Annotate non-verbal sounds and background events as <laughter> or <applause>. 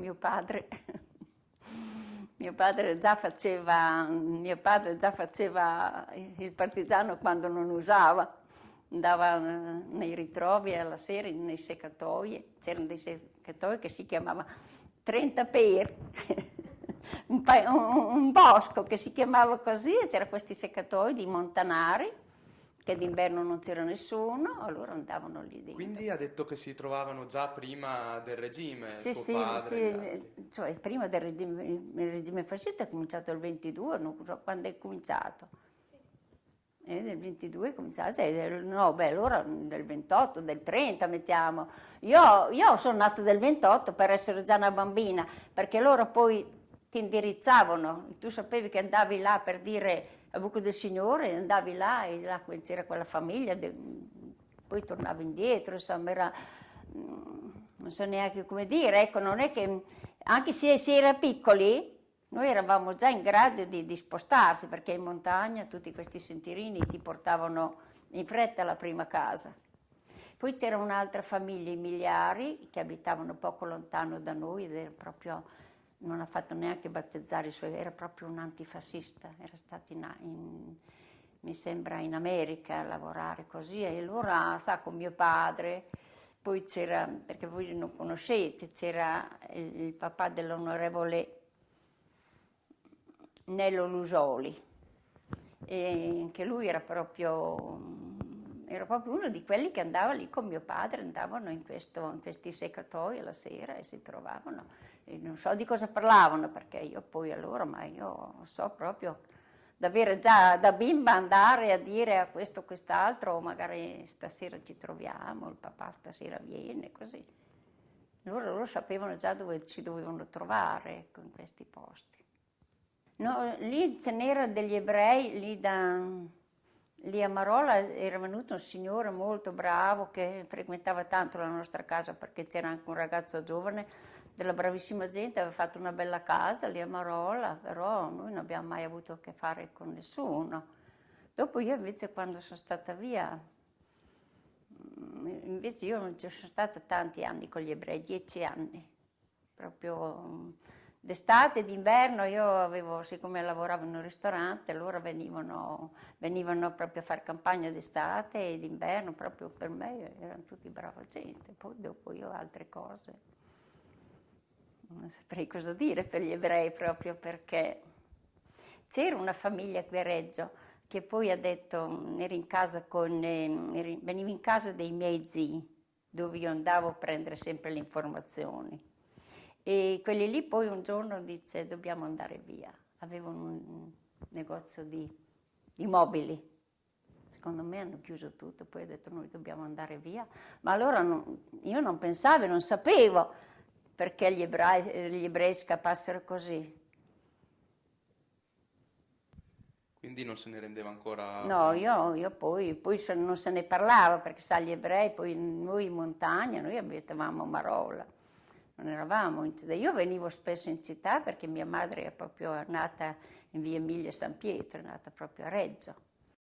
mio padre, mio padre già faceva, mio padre già faceva il partigiano quando non usava, andava nei ritrovi alla sera nei seccatoi, c'erano dei seccatoi che si chiamava 30 per, <laughs> un, un, un, bosco che si chiamava così, c'erano questi seccatoi di montanari, che d'inverno non c'era nessuno, allora andavano lì dentro. Quindi ha detto che si trovavano già prima del regime, sì, suo sì, padre, sì, cioè prima del regime, il regime fascista è cominciato il 22, non so quando è cominciato. E nel 22 è cominciato, no, beh, allora del 28, del 30 mettiamo. Io, io sono nata del 28 per essere già una bambina, perché loro poi ti indirizzavano, tu sapevi che andavi là per dire a Buco del Signore, andavi là e là c'era quella famiglia, poi tornavi indietro, insomma era, mm, non so neanche come dire, ecco, non è che, anche se si era piccoli, noi eravamo già in grado di, di spostarsi, perché in montagna tutti questi sentierini ti portavano in fretta alla prima casa. Poi c'era un'altra famiglia, i Miliari, che abitavano poco lontano da noi ed era proprio non ha fatto neanche battezzare i suoi, era proprio un antifascista, era stato in, in, mi sembra in America a lavorare così e allora sa con mio padre, poi c'era, perché voi non conoscete, c'era il, il papà dell'onorevole Nello Lusoli e anche lui era proprio era proprio uno di quelli che andava lì con mio padre, andavano in, questo, in questi seccatoi alla sera e si trovavano. E non so di cosa parlavano perché io poi allora, ma io so proprio davvero già da bimba andare a dire a questo o quest'altro, o magari stasera ci troviamo, il papà stasera viene, così. Loro, loro sapevano già dove ci dovevano trovare, ecco, in questi posti. No, lì ce n'era degli ebrei, lì da Lì a Marola era venuto un signore molto bravo che frequentava tanto la nostra casa perché c'era anche un ragazzo giovane della bravissima gente, aveva fatto una bella casa lì a Marola, però noi non abbiamo mai avuto a che fare con nessuno. Dopo io invece quando sono stata via, mm, invece io non ci sono stata tanti anni con gli ebrei, dieci anni, proprio D'estate, d'inverno io avevo, siccome lavoravo in un ristorante, allora venivano, venivano proprio a fare campagna d'estate e d'inverno, proprio per me erano tutti brava gente. Poi dopo io altre cose, non saprei cosa dire per gli ebrei proprio perché c'era una famiglia qui a Reggio che poi ha detto, ero in casa con, eh, venivo in casa dei miei zii, dove io andavo a prendere sempre le informazioni e quelli lì poi un giorno dice dobbiamo andare via. Avevano un negozio di, di mobili. Secondo me hanno chiuso tutto, poi ha detto noi dobbiamo andare via. Ma allora non, io non pensavo, non sapevo perché gli ebrei, gli ebrei scappassero così. Quindi non se ne rendeva ancora... No, io, io poi, poi, non se ne parlava perché sa gli ebrei, poi noi in montagna, noi abitavamo a Marola non eravamo in città. Io venivo spesso in città perché mia madre è proprio nata in via Emilia San Pietro, è nata proprio a Reggio.